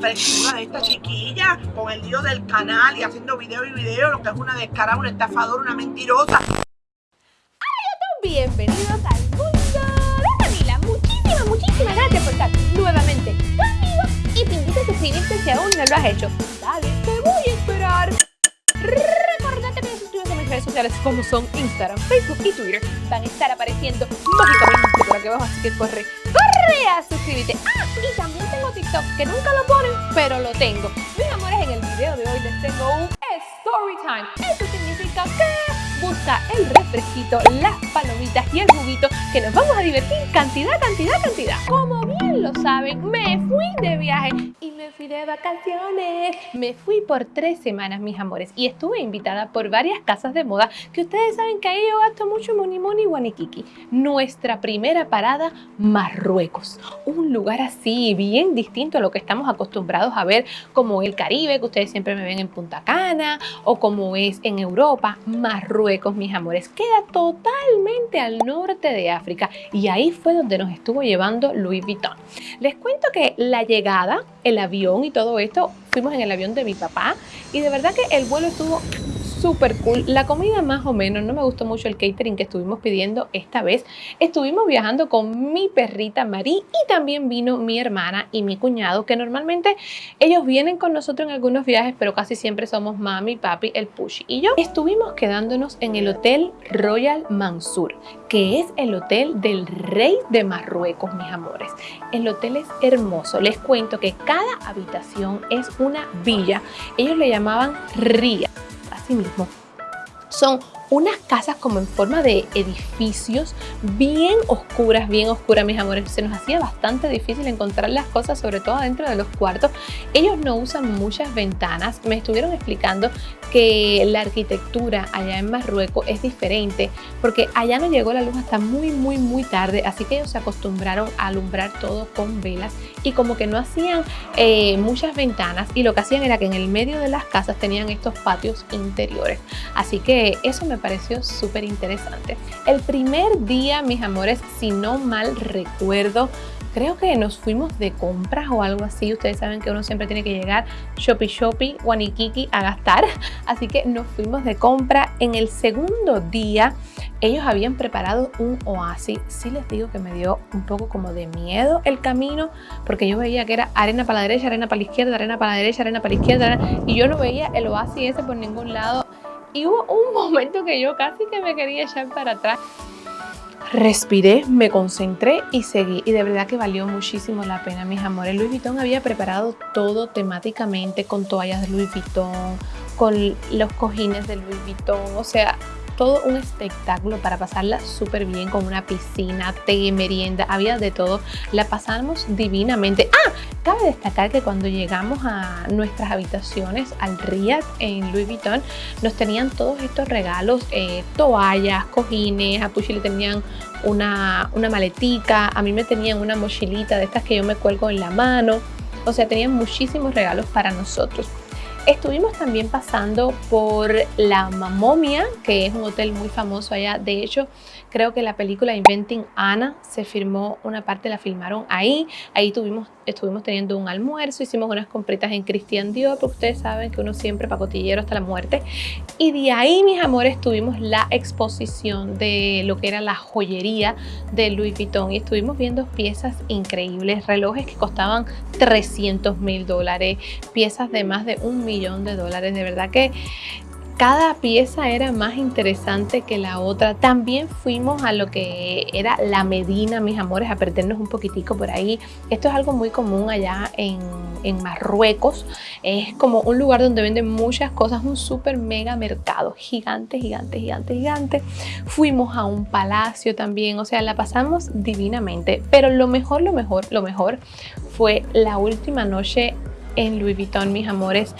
frescura de esta chiquilla con el lío del canal y haciendo video y video, lo que es una descarada, una estafadora, una mentirosa. Bienvenidos al mundo de Camila. Muchísimas, muchísimas gracias por estar nuevamente conmigo y te invito a suscribirte si aún no lo has hecho. Dale, te voy a esperar. Recordate que te suscribes a mis redes sociales como son Instagram, Facebook y Twitter. Van a estar apareciendo mágicamente por aquí abajo, así que corre, corre a suscribirte. Ah, y también tengo TikTok, que nunca lo ponen, pero lo tengo. Mis amores, en el video de hoy les tengo un story time. Eso significa que busca el refresquito, las palomitas y el juguito que nos vamos a divertir cantidad, cantidad, cantidad. Como bien lo saben, me fui de viaje y me fui de vacaciones. Me fui por tres semanas, mis amores, y estuve invitada por varias casas de moda que ustedes saben que ahí yo gasto mucho moni moni guaniquiqui. Nuestra primera parada, Marruecos. Un lugar así, bien distinto a lo que estamos acostumbrados a ver como el Caribe, que ustedes siempre me ven en Punta Cana, o como es en Europa, Marruecos, mis amores. Queda totalmente al norte de África y ahí fue donde nos estuvo llevando Louis Vuitton. Les cuento que la llegada, el avión y todo esto, fuimos en el avión de mi papá y de verdad que el vuelo estuvo súper cool. La comida más o menos, no me gustó mucho el catering que estuvimos pidiendo esta vez. Estuvimos viajando con mi perrita Marie y también vino mi hermana y mi cuñado, que normalmente ellos vienen con nosotros en algunos viajes, pero casi siempre somos mami, papi, el Pushy y yo. Estuvimos quedándonos en el Hotel Royal Mansur, que es el hotel del rey de Marruecos, mis amores. El hotel es hermoso. Les cuento que cada habitación es una villa. Ellos le llamaban ría así mismo. Son unas casas como en forma de edificios bien oscuras, bien oscuras, mis amores. Se nos hacía bastante difícil encontrar las cosas, sobre todo dentro de los cuartos. Ellos no usan muchas ventanas. Me estuvieron explicando que la arquitectura allá en Marruecos es diferente porque allá no llegó la luz hasta muy, muy, muy tarde. Así que ellos se acostumbraron a alumbrar todo con velas y como que no hacían eh, muchas ventanas y lo que hacían era que en el medio de las casas tenían estos patios interiores. Así que eso me pareció súper interesante. El primer día, mis amores, si no mal recuerdo, creo que nos fuimos de compras o algo así. Ustedes saben que uno siempre tiene que llegar shoppy shoppy, guaniquiqui a gastar. Así que nos fuimos de compra. En el segundo día ellos habían preparado un oasis. Sí les digo que me dio un poco como de miedo el camino porque yo veía que era arena para la derecha, arena para la izquierda, arena para la derecha, arena para la izquierda y yo no veía el oasis ese por ningún lado y hubo un momento que yo casi que me quería echar para atrás. Respiré, me concentré y seguí. Y de verdad que valió muchísimo la pena, mis amores. Louis Vuitton había preparado todo temáticamente con toallas de Louis Vuitton, con los cojines de Louis Vuitton. O sea, todo un espectáculo para pasarla súper bien con una piscina, té, merienda, había de todo. La pasamos divinamente. ¡Ah! Cabe destacar que cuando llegamos a nuestras habitaciones al Riad en Louis Vuitton, nos tenían todos estos regalos, eh, toallas, cojines, a Pucci le tenían una, una maletica, a mí me tenían una mochilita de estas que yo me cuelgo en la mano. O sea, tenían muchísimos regalos para nosotros. Estuvimos también pasando por La Mamomia, que es un hotel muy famoso allá. De hecho, creo que la película Inventing Anna se filmó, una parte la filmaron ahí. Ahí tuvimos, estuvimos teniendo un almuerzo, hicimos unas compritas en Christian Dior, porque ustedes saben que uno siempre pacotillero hasta la muerte. Y de ahí, mis amores, tuvimos la exposición de lo que era la joyería de Louis Vuitton. Y estuvimos viendo piezas increíbles, relojes que costaban 300 mil dólares, piezas de más de un millón de dólares. De verdad que cada pieza era más interesante que la otra. También fuimos a lo que era la Medina, mis amores, a perdernos un poquitico por ahí. Esto es algo muy común allá en, en Marruecos. Es como un lugar donde venden muchas cosas, un súper mega mercado, gigante, gigante, gigante, gigante. Fuimos a un palacio también, o sea, la pasamos divinamente. Pero lo mejor, lo mejor, lo mejor fue la última noche en Louis Vuitton, mis amores.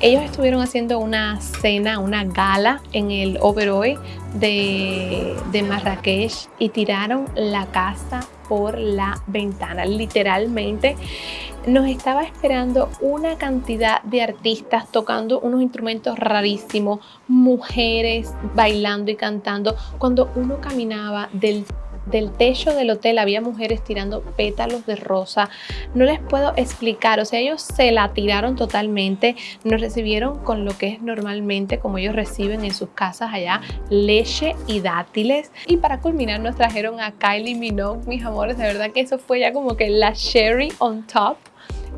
Ellos estuvieron haciendo una cena, una gala en el Oberoi de, de Marrakech y tiraron la casa por la ventana. Literalmente nos estaba esperando una cantidad de artistas tocando unos instrumentos rarísimos, mujeres bailando y cantando. Cuando uno caminaba del del techo del hotel había mujeres tirando pétalos de rosa. No les puedo explicar, o sea, ellos se la tiraron totalmente. Nos recibieron con lo que es normalmente como ellos reciben en sus casas allá, leche y dátiles. Y para culminar nos trajeron a Kylie Minogue, mis amores, de verdad que eso fue ya como que la cherry on top.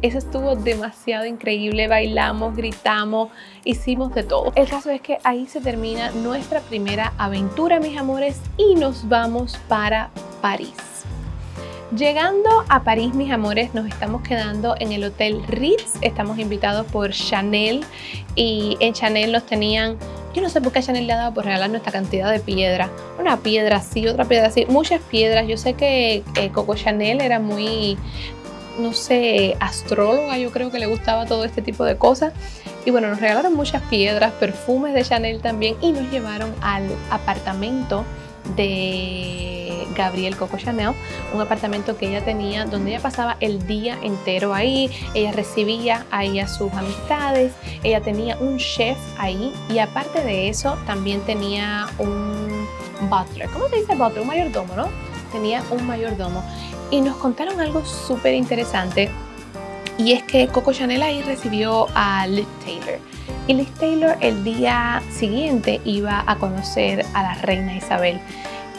Eso estuvo demasiado increíble, bailamos, gritamos, hicimos de todo. El caso es que ahí se termina nuestra primera aventura, mis amores, y nos vamos para París. Llegando a París, mis amores, nos estamos quedando en el Hotel Ritz. Estamos invitados por Chanel y en Chanel nos tenían yo no sé por qué Chanel le ha dado por regalarnos esta cantidad de piedras. Una piedra así, otra piedra así, muchas piedras. Yo sé que eh, Coco Chanel era muy, no sé, astróloga, yo creo que le gustaba todo este tipo de cosas. Y bueno, nos regalaron muchas piedras, perfumes de Chanel también y nos llevaron al apartamento de Gabriel Coco Chanel, un apartamento que ella tenía donde ella pasaba el día entero ahí, ella recibía ahí a sus amistades, ella tenía un chef ahí y aparte de eso también tenía un butler, ¿cómo se dice butler? Un mayordomo, ¿no? Tenía un mayordomo y nos contaron algo súper interesante y es que Coco Chanel ahí recibió a Liz Taylor. Y Liz Taylor el día siguiente iba a conocer a la reina Isabel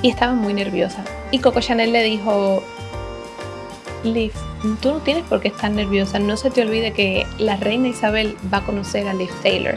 y estaba muy nerviosa. Y Coco Chanel le dijo, Liv, tú no tienes por qué estar nerviosa, no se te olvide que la reina Isabel va a conocer a Liv Taylor.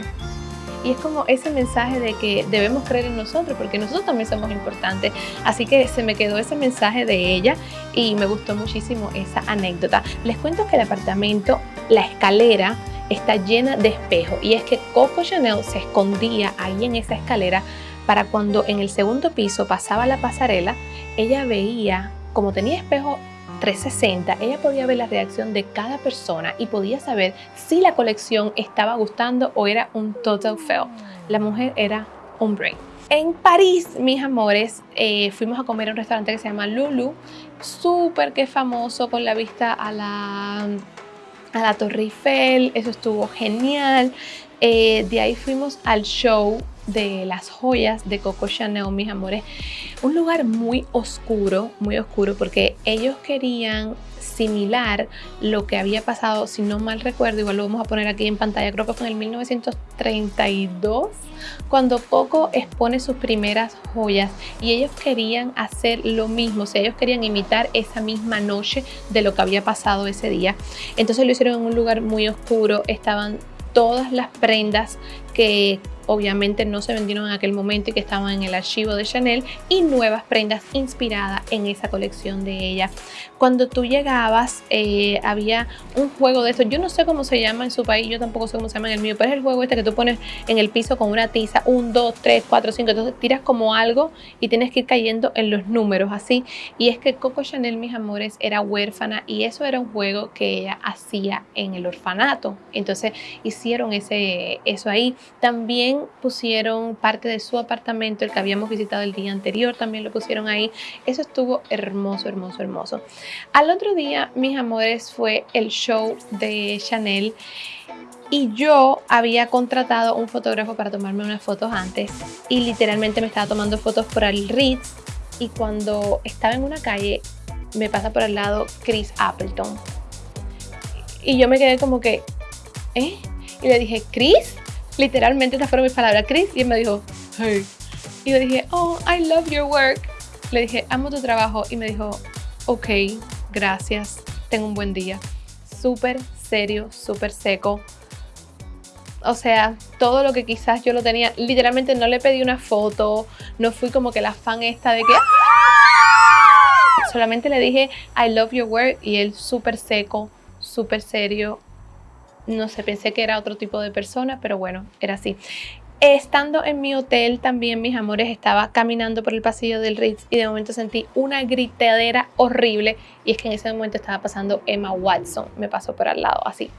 Y es como ese mensaje de que debemos creer en nosotros, porque nosotros también somos importantes. Así que se me quedó ese mensaje de ella y me gustó muchísimo esa anécdota. Les cuento que el apartamento, la escalera, está llena de espejos. Y es que Coco Chanel se escondía ahí en esa escalera para cuando en el segundo piso pasaba la pasarela, ella veía, como tenía espejo 360, ella podía ver la reacción de cada persona y podía saber si la colección estaba gustando o era un total fail. La mujer era un brain. En París, mis amores, eh, fuimos a comer a un restaurante que se llama Lulu, súper que famoso con la vista a la, a la Torre Eiffel, eso estuvo genial. Eh, de ahí fuimos al show de las joyas de Coco Chanel, mis amores. Un lugar muy oscuro, muy oscuro, porque ellos querían similar lo que había pasado, si no mal recuerdo, igual lo vamos a poner aquí en pantalla, creo que fue en el 1932, cuando Coco expone sus primeras joyas y ellos querían hacer lo mismo, o sea, ellos querían imitar esa misma noche de lo que había pasado ese día. Entonces lo hicieron en un lugar muy oscuro, estaban todas las prendas que obviamente no se vendieron en aquel momento y que estaban en el archivo de Chanel y nuevas prendas inspiradas en esa colección de ella. Cuando tú llegabas eh, había un juego de esto, yo no sé cómo se llama en su país, yo tampoco sé cómo se llama en el mío, pero es el juego este que tú pones en el piso con una tiza, un, dos, tres, cuatro, cinco, entonces tiras como algo y tienes que ir cayendo en los números así. Y es que Coco Chanel, mis amores, era huérfana y eso era un juego que ella hacía en el orfanato. Entonces hicieron ese, eso ahí. También pusieron parte de su apartamento, el que habíamos visitado el día anterior, también lo pusieron ahí. Eso estuvo hermoso, hermoso, hermoso. Al otro día, mis amores, fue el show de Chanel y yo había contratado un fotógrafo para tomarme unas fotos antes y literalmente me estaba tomando fotos por el Ritz y cuando estaba en una calle me pasa por al lado Chris Appleton y yo me quedé como que ¿eh? y le dije Chris Literalmente esas fueron mis palabras, Chris, y él me dijo, hey. Y yo dije, oh, I love your work. Le dije, amo tu trabajo. Y me dijo, ok, gracias, tengo un buen día. Súper serio, súper seco. O sea, todo lo que quizás yo lo tenía, literalmente no le pedí una foto, no fui como que la fan esta de que... Solamente le dije, I love your work y él súper seco, súper serio, no sé, pensé que era otro tipo de persona, pero bueno, era así. Estando en mi hotel también, mis amores, estaba caminando por el pasillo del Ritz y de momento sentí una gritadera horrible y es que en ese momento estaba pasando Emma Watson, me pasó por al lado, así.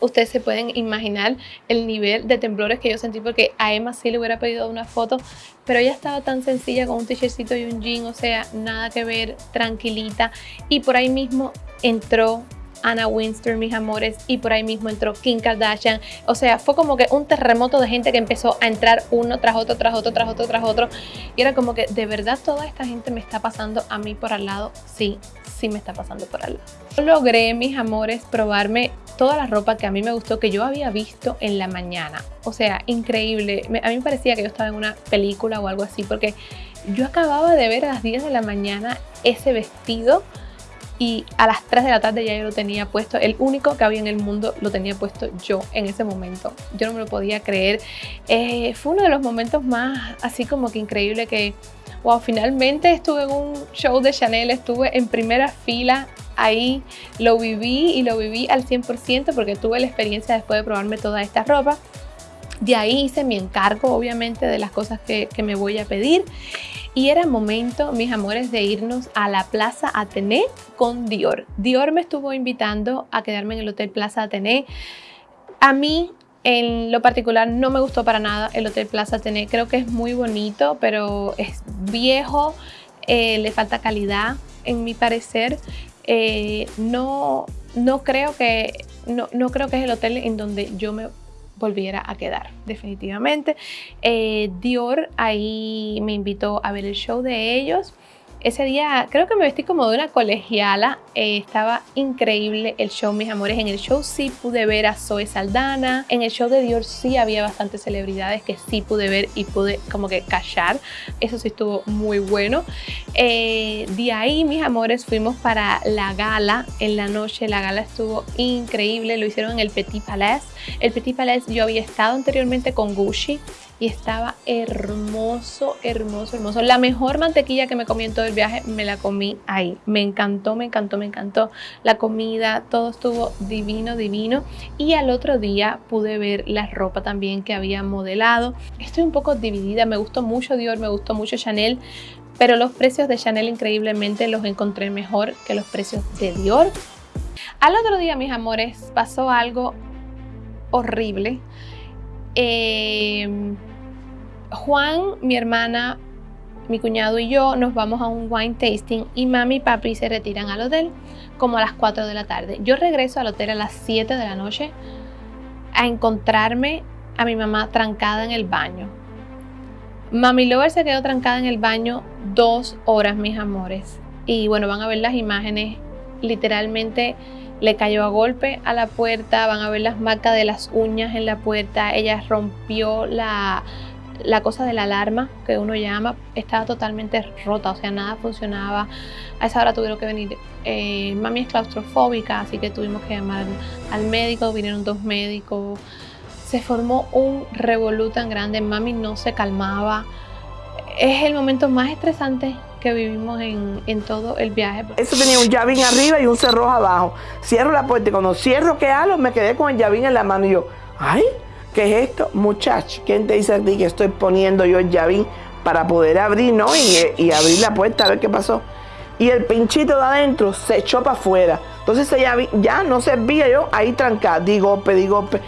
Ustedes se pueden imaginar el nivel de temblores que yo sentí porque a Emma sí le hubiera pedido una foto, pero ella estaba tan sencilla con un t-shirtcito y un jean, o sea, nada que ver, tranquilita. Y por ahí mismo entró Anna Winster, mis amores, y por ahí mismo entró Kim Kardashian. O sea, fue como que un terremoto de gente que empezó a entrar uno tras otro, tras otro, tras otro, tras otro. Y era como que, ¿de verdad toda esta gente me está pasando a mí por al lado? Sí, sí me está pasando por al lado. Logré, mis amores, probarme toda la ropa que a mí me gustó, que yo había visto en la mañana. O sea, increíble. a mí parecía que yo estaba en una película o algo así, porque yo acababa de ver a las 10 de la mañana ese vestido y a las 3 de la tarde ya yo lo tenía puesto. El único que había en el mundo lo tenía puesto yo en ese momento. Yo no me lo podía creer. Eh, fue uno de los momentos más así como que increíble que, wow, finalmente estuve en un show de Chanel, estuve en primera fila ahí, lo viví y lo viví al 100% porque tuve la experiencia después de probarme toda esta ropa. De ahí hice mi encargo, obviamente, de las cosas que, me voy a pedir. Y era momento, mis amores, de irnos a la Plaza Atené con Dior. Dior me estuvo invitando a quedarme en el Hotel Plaza Atené. A mí, en lo particular, no me gustó para nada el Hotel Plaza Atené. Creo que es muy bonito, pero es viejo, eh, le falta calidad, en mi parecer. Eh, no, no, creo que, no, no creo que es el hotel en donde yo me volviera a quedar, definitivamente. Eh, Dior ahí me invitó a ver el show de ellos ese día creo que me vestí como de una colegiala, eh, estaba increíble el show, mis amores. En el show sí pude ver a Zoe Saldana, en el show de Dior sí había bastantes celebridades que sí pude ver y pude como que callar, eso sí estuvo muy bueno. Eh, de ahí, mis amores, fuimos para la gala en la noche, la gala estuvo increíble, lo hicieron en el Petit Palace. El Petit Palace yo había estado anteriormente con Gucci, y estaba hermoso, hermoso, hermoso. La mejor mantequilla que me comí en todo el viaje me la comí ahí. Me encantó, me encantó, me encantó. La comida, todo estuvo divino, divino. Y al otro día pude ver la ropa también que había modelado. Estoy un poco dividida, me gustó mucho Dior, me gustó mucho Chanel, pero los precios de Chanel increíblemente los encontré mejor que los precios de Dior. Al otro día, mis amores, pasó algo horrible. Eh, Juan, mi hermana, mi cuñado y yo nos vamos a un wine tasting y mami y papi se retiran al hotel como a las 4 de la tarde. Yo regreso al hotel a las 7 de la noche a encontrarme a mi mamá trancada en el baño. Mami Lover se quedó trancada en el baño dos horas, mis amores. Y bueno, van a ver las imágenes. Literalmente le cayó a golpe a la puerta. Van a ver las marcas de las uñas en la puerta. Ella rompió la, la cosa de la alarma que uno llama estaba totalmente rota, o sea, nada funcionaba. A esa hora tuvieron que venir, eh, mami es claustrofóbica, así que tuvimos que llamar al médico, vinieron dos médicos. Se formó un revolú tan grande, mami no se calmaba. Es el momento más estresante que vivimos en, en, todo el viaje. Eso tenía un llavín arriba y un cerrojo abajo. Cierro la puerta y cuando cierro que halo me quedé con el llavín en la mano y yo, ¡ay! ¿Qué es esto? Muchacho, ¿quién te dice a ti que estoy poniendo yo el llavín para poder abrir, no? Y, abrir la puerta a ver qué pasó. Y el pinchito de adentro se echó para afuera. Entonces llavín ya no servía yo ahí trancada. Di golpe, di golpe.